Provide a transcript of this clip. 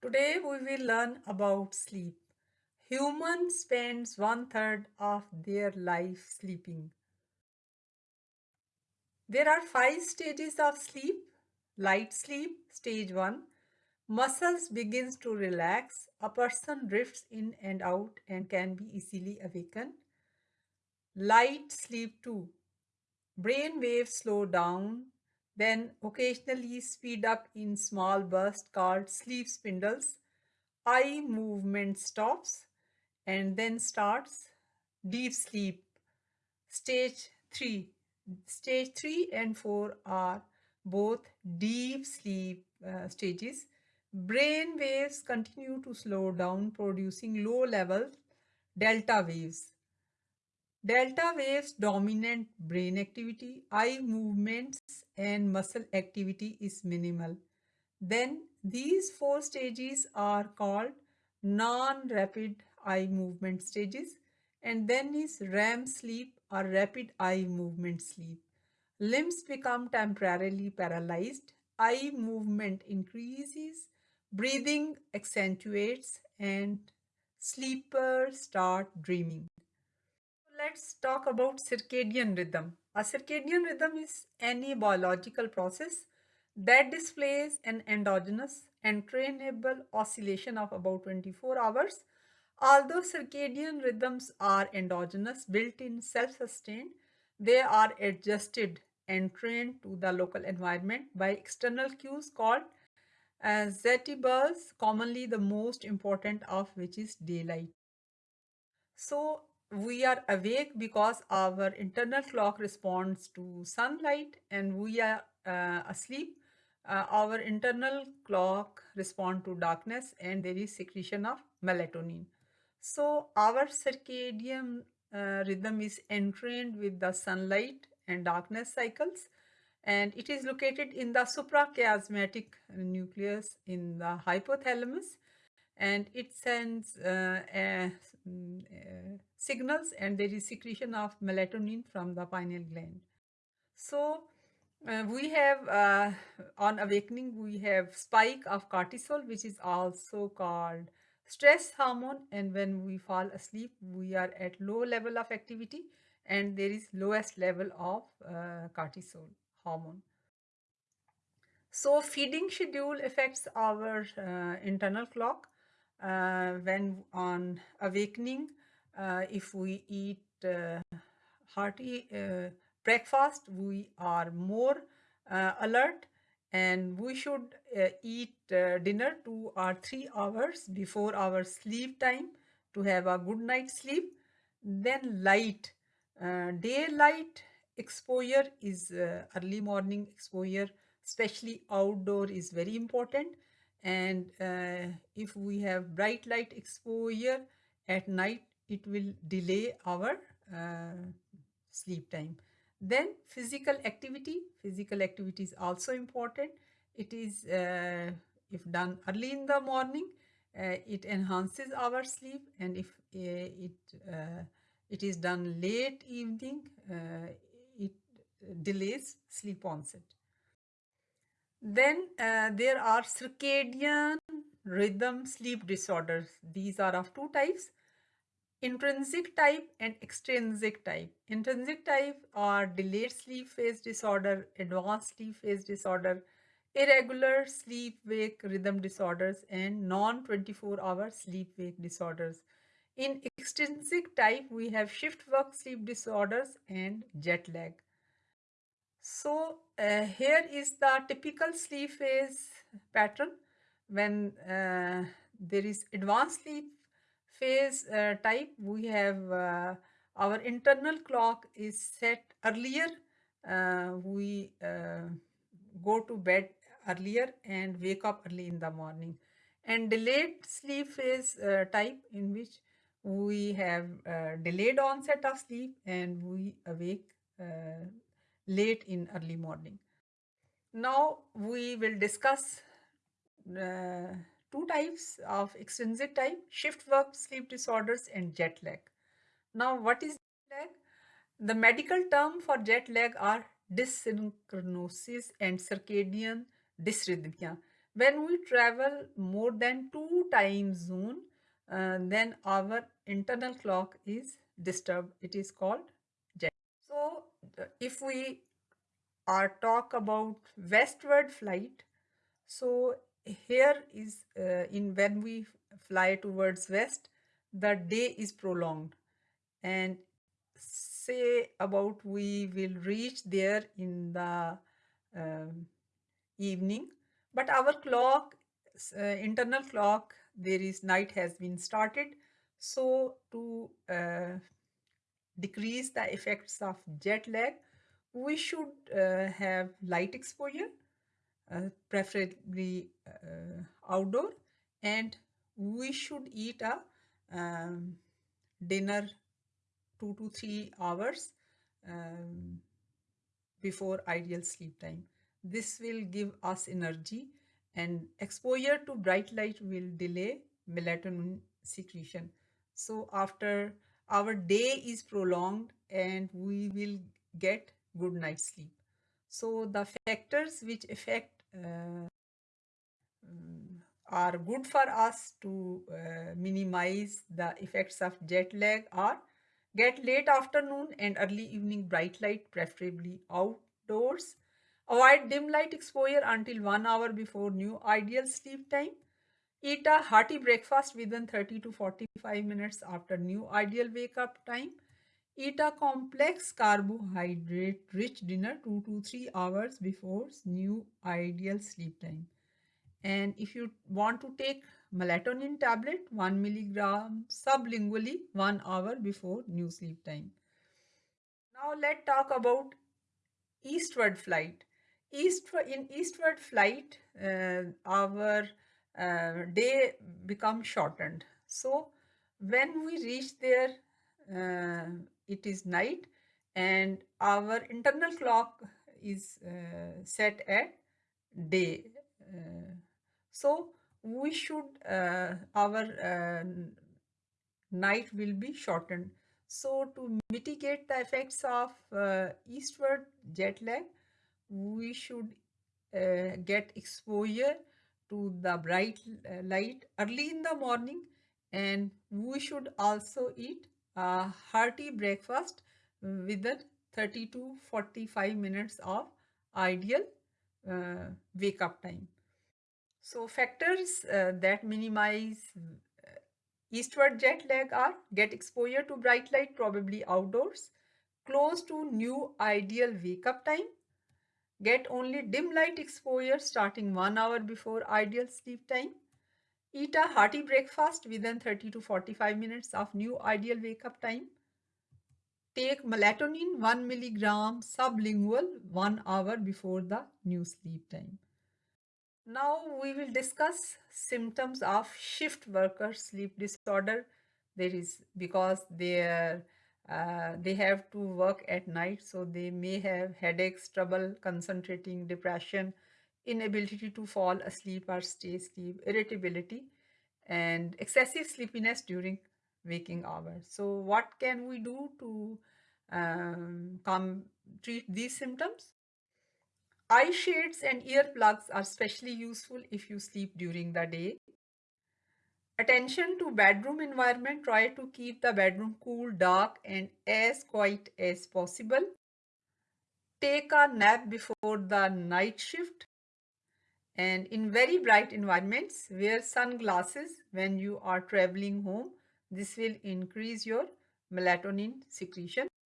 Today we will learn about sleep. Human spends one third of their life sleeping. There are five stages of sleep. Light sleep, stage 1. Muscles begins to relax. A person drifts in and out and can be easily awakened. Light sleep 2. Brain waves slow down, then occasionally speed up in small bursts called sleep spindles. Eye movement stops and then starts deep sleep. Stage 3. Stage 3 and 4 are both deep sleep uh, stages. Brain waves continue to slow down, producing low level delta waves. Delta waves dominant brain activity, eye movements and muscle activity is minimal. Then these four stages are called non-rapid eye movement stages and then is REM sleep or rapid eye movement sleep. Limbs become temporarily paralyzed, eye movement increases, breathing accentuates and sleepers start dreaming let's talk about circadian rhythm. A circadian rhythm is any biological process that displays an endogenous entrainable oscillation of about 24 hours. Although circadian rhythms are endogenous, built-in, self-sustained, they are adjusted and trained to the local environment by external cues called uh, commonly the most important of which is daylight. So we are awake because our internal clock responds to sunlight and we are uh, asleep. Uh, our internal clock respond to darkness and there is secretion of melatonin. So our circadian uh, rhythm is entrained with the sunlight and darkness cycles and it is located in the suprachiasmatic nucleus in the hypothalamus and it sends uh, uh, signals and there is secretion of melatonin from the pineal gland. So uh, we have uh, on awakening we have spike of cortisol which is also called stress hormone and when we fall asleep we are at low level of activity and there is lowest level of uh, cortisol hormone. So feeding schedule affects our uh, internal clock when on awakening uh, if we eat uh, hearty uh, breakfast we are more uh, alert and we should uh, eat dinner two or three hours before our sleep time to have a good night sleep. Then light daylight exposure is early morning exposure especially outdoor is very important and uh, if we have bright light exposure at night it will delay our uh, sleep time. Then physical activity. Physical activity is also important. It is uh, if done early in the morning uh, it enhances our sleep. And if uh, it uh, it is done late evening it delays sleep onset then uh, there are circadian rhythm sleep disorders. These are of two types, intrinsic type and extrinsic type. Intrinsic type are delayed sleep phase disorder, advanced sleep phase disorder, irregular sleep-wake rhythm disorders, and non-24 hour sleep-wake disorders. In extrinsic type, we have shift work sleep disorders and jet lag. So uh, here is the typical sleep phase pattern when uh, there is advanced sleep phase uh, type. We have uh, our internal clock is set earlier uh, we uh, go to bed earlier and wake up early in the morning. And delayed sleep phase type in which we have delayed onset of sleep and we awake late in early morning. Now we will discuss uh, two types of extrinsic type, shift work sleep disorders and jet lag. Now what is jet lag? The medical term for jet lag are desynchronosis and circadian dysrhythmia. When we travel more than two time zone, uh, then our internal clock is disturbed. It is called if we are talk about westward flight, so here is uh, in when we fly towards west, the day is prolonged. And say about we will reach there in the um, evening but our clock uh, internal clock there is night has been started. So to uh, decrease the effects of jet lag we should uh, have light exposure uh, preferably uh, outdoor and we should eat a um, dinner two to three hours um, before ideal sleep time. This will give us energy and exposure to bright light will delay melatonin secretion. So after our day is prolonged and we will get good night sleep. So the factors which affect uh, are good for us to uh, minimize the effects of jet lag are get late afternoon and early evening bright light preferably outdoors avoid dim light exposure until one hour before new ideal sleep time eat a hearty breakfast within 30 to 45 minutes after new ideal wake up time eat a complex carbohydrate rich dinner 2 to 3 hours before new ideal sleep time and if you want to take melatonin tablet 1 milligram sublingually 1 hour before new sleep time. Now let's talk about eastward flight. East in eastward flight uh, our uh, day becomes shortened. So when we reach there uh, it is night and our internal clock is uh, set at day uh, so we should, uh, our uh, night will be shortened. So to mitigate the effects of eastward jet lag, we should get exposure to the bright light early in the morning and we should also eat a hearty breakfast within 30 to 45 minutes of ideal uh, wake up time. So factors uh, that minimize uh, eastward jet lag are get exposure to bright light probably outdoors, close to new ideal wake up time, get only dim light exposure starting one hour before ideal sleep time, eat a hearty breakfast within 30 to 45 minutes of new ideal wake up time, take melatonin 1 milligram sublingual one hour before the new sleep time. Now we will discuss symptoms of shift worker sleep disorder. There is because they are uh, they have to work at night, so they may have headaches, trouble concentrating, depression, inability to fall asleep or stay asleep, irritability, and excessive sleepiness during waking hours. So what can we do to um, come treat these symptoms? Eye shades and earplugs are especially useful if you sleep during the day. Attention to bedroom environment. Try to keep the bedroom cool, dark and as quiet as possible. Take a nap before the night shift. And in very bright environments, wear sunglasses when you are traveling home. This will increase your melatonin secretion.